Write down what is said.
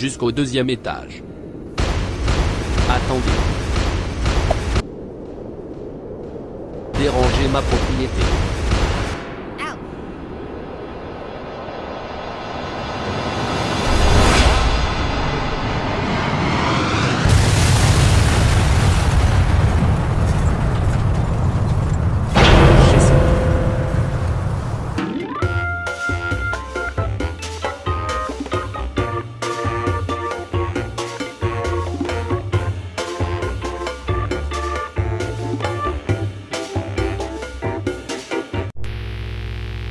Jusqu'au deuxième étage. Attendez. Dérangez ma propriété.